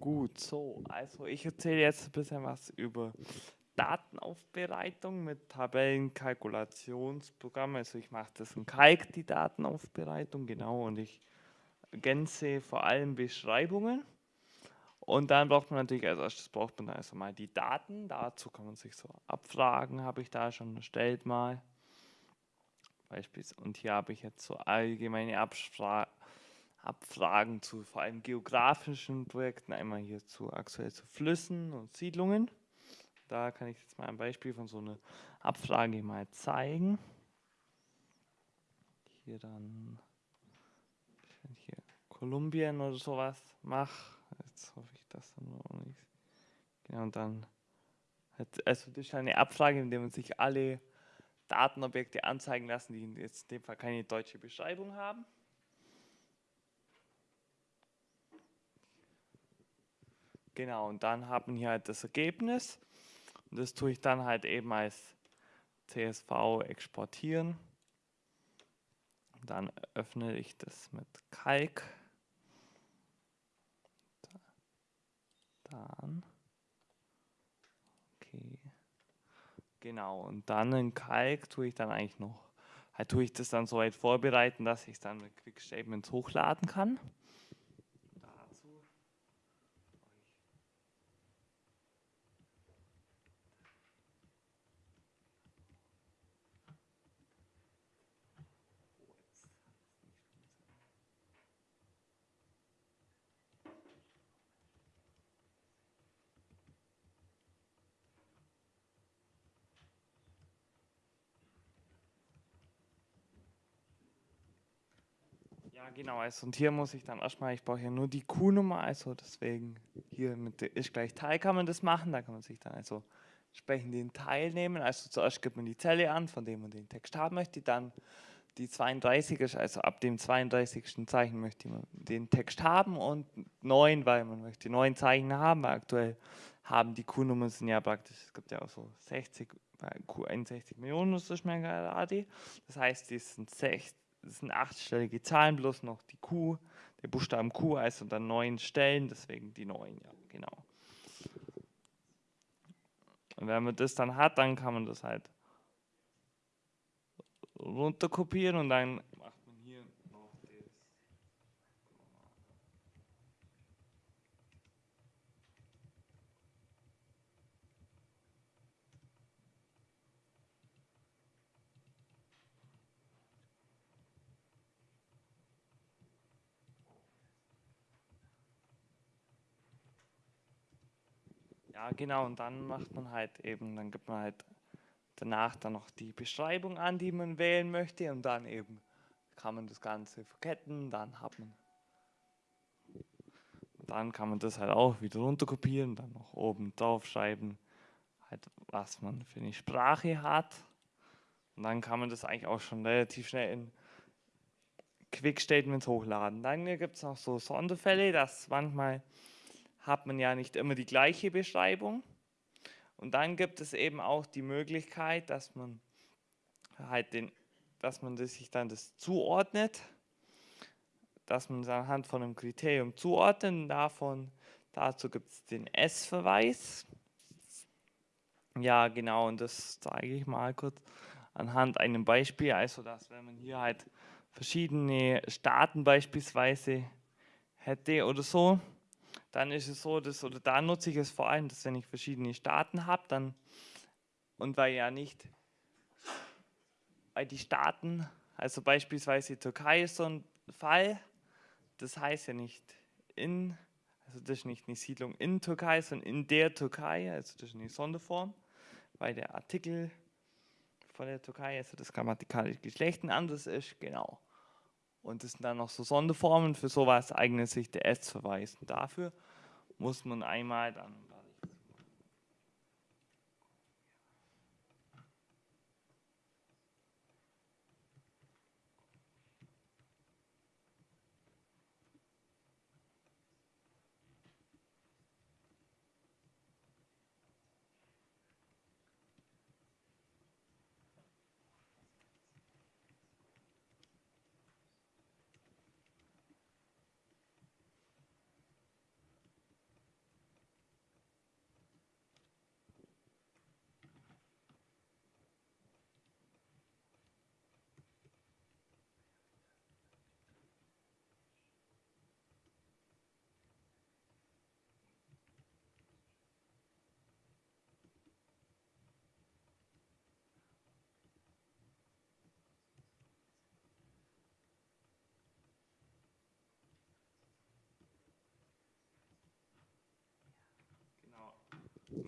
Gut, so, also ich erzähle jetzt ein bisschen was über Datenaufbereitung mit Tabellenkalkulationsprogrammen. Also ich mache das in Kalk, die Datenaufbereitung, genau, und ich ergänze vor allem Beschreibungen. Und dann braucht man natürlich als erstes braucht man also mal die Daten. Dazu kann man sich so abfragen, habe ich da schon erstellt mal. Beispielsweise. Und hier habe ich jetzt so allgemeine Abfragen Abfragen zu vor allem geografischen Projekten, einmal hier zu aktuell zu Flüssen und Siedlungen. Da kann ich jetzt mal ein Beispiel von so einer Abfrage mal zeigen. Hier dann, hier Kolumbien oder sowas mache, jetzt hoffe ich, dass dann noch nichts. Genau, und dann, also das ist eine Abfrage, in der man sich alle Datenobjekte anzeigen lassen, die jetzt in dem Fall keine deutsche Beschreibung haben. Genau, und dann haben wir hier halt das Ergebnis. Und das tue ich dann halt eben als CSV exportieren. Dann öffne ich das mit Kalk. Dann. Okay. Genau, und dann in Kalk tue ich dann eigentlich noch, halt tue ich das dann so weit vorbereiten, dass ich es dann mit Quick Statements hochladen kann. Ja, genau. Also, und hier muss ich dann erstmal, ich brauche ja nur die Q-Nummer, also deswegen hier mit ist gleich Teil kann man das machen. Da kann man sich dann also entsprechend den Teil nehmen. Also zuerst gibt man die Zelle an, von dem man den Text haben möchte, dann die 32 ist, also ab dem 32. Zeichen möchte man den Text haben und 9, weil man möchte 9 Zeichen haben, weil aktuell haben die Q-Nummern sind ja praktisch, es gibt ja auch so 60, Q61 Millionen ist das gerade. Das heißt, die sind 60 das sind achtstellige Zahlen, bloß noch die Q, der Buchstaben Q heißt unter neun Stellen, deswegen die neun, ja, genau. Und wenn man das dann hat, dann kann man das halt runterkopieren und dann Ja, genau, und dann macht man halt eben, dann gibt man halt danach dann noch die Beschreibung an, die man wählen möchte und dann eben kann man das Ganze verketten, dann hat man dann kann man das halt auch wieder runterkopieren, dann noch oben drauf schreiben, halt, was man für eine Sprache hat. Und dann kann man das eigentlich auch schon relativ schnell in Quick Statements hochladen. Dann gibt es noch so Sonderfälle, dass manchmal hat man ja nicht immer die gleiche Beschreibung. Und dann gibt es eben auch die Möglichkeit, dass man halt den, dass man sich dann das zuordnet, dass man es anhand von einem Kriterium zuordnet. Davon, dazu gibt es den S-Verweis. Ja, genau, und das zeige ich mal kurz anhand einem Beispiel. Also, dass wenn man hier halt verschiedene Staaten beispielsweise hätte oder so, dann ist es so, dass, oder da nutze ich es vor allem, dass wenn ich verschiedene Staaten habe, dann, und weil ja nicht, weil die Staaten, also beispielsweise Türkei ist so ein Fall, das heißt ja nicht in, also das ist nicht eine Siedlung in Türkei, sondern in der Türkei, also das ist eine Sonderform, weil der Artikel von der Türkei, also das grammatikalische Geschlecht ein anderes ist, genau. Und das sind dann noch so Sonderformen, für sowas eignet sich der S-Verweis. Dafür muss man einmal dann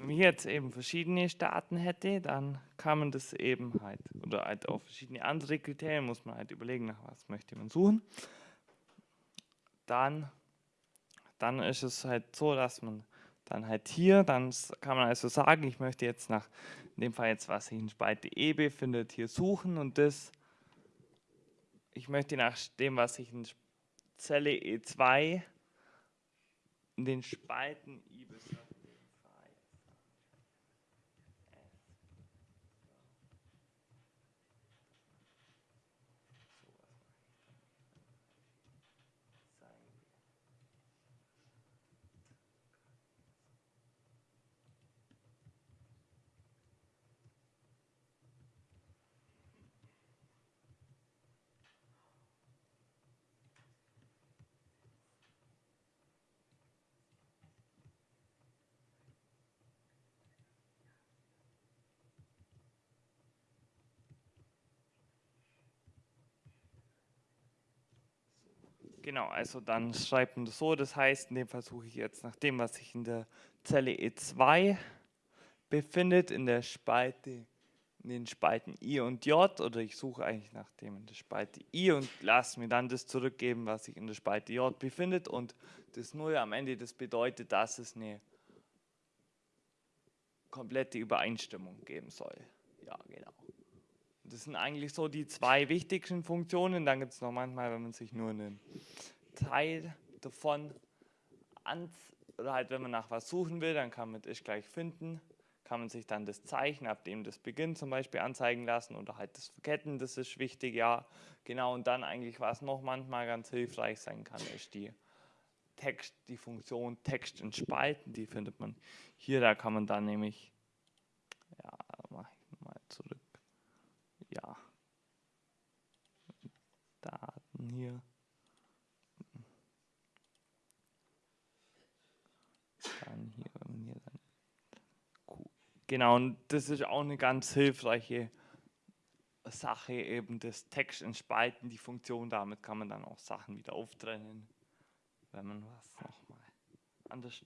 wenn man jetzt eben verschiedene Staaten hätte, dann kann man das eben halt, oder halt auch verschiedene andere Kriterien, muss man halt überlegen, nach was möchte man suchen. Dann, dann ist es halt so, dass man dann halt hier, dann kann man also sagen, ich möchte jetzt nach, in dem Fall jetzt, was sich in Spalte E befindet, hier suchen und das, ich möchte nach dem, was sich in Zelle E2 in den Spalten I bis Genau, also dann schreibt man das so, das heißt, in dem Fall suche ich jetzt nach dem, was sich in der Zelle E2 befindet, in der Spalte, in den Spalten I und J, oder ich suche eigentlich nach dem in der Spalte I und lasse mir dann das zurückgeben, was sich in der Spalte J befindet und das Null am Ende, das bedeutet, dass es eine komplette Übereinstimmung geben soll. Ja, genau. Das sind eigentlich so die zwei wichtigsten Funktionen. Dann gibt es noch manchmal, wenn man sich nur einen Teil davon an, oder halt wenn man nach was suchen will, dann kann man das gleich finden, kann man sich dann das Zeichen, ab dem das beginnt, zum Beispiel anzeigen lassen oder halt das Verketten, das ist wichtig, ja, genau. Und dann eigentlich, was noch manchmal ganz hilfreich sein kann, ist die Text, die Funktion Text in Spalten, die findet man hier, da kann man dann nämlich, ja, mache ich mal zurück ja, Daten hier. Dann hier, hier dann Genau, und das ist auch eine ganz hilfreiche Sache, eben das Text in Spalten, die Funktion, damit kann man dann auch Sachen wieder auftrennen, wenn man was nochmal anders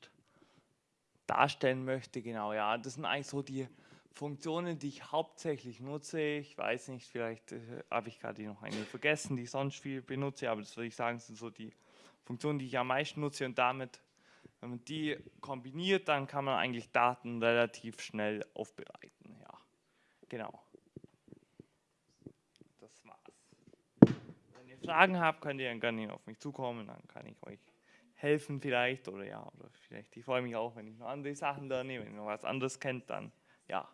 darstellen möchte. Genau, ja, das sind eigentlich so die Funktionen, die ich hauptsächlich nutze, ich weiß nicht, vielleicht äh, habe ich gerade noch eine vergessen, die ich sonst viel benutze, aber das würde ich sagen, sind so die Funktionen, die ich am meisten nutze und damit, wenn man die kombiniert, dann kann man eigentlich Daten relativ schnell aufbereiten. Ja, genau. Das war's. Wenn ihr Fragen habt, könnt ihr gerne auf mich zukommen, dann kann ich euch helfen vielleicht oder ja, oder vielleicht, ich freue mich auch, wenn ich noch andere Sachen lerne, wenn ihr noch was anderes kennt, dann ja.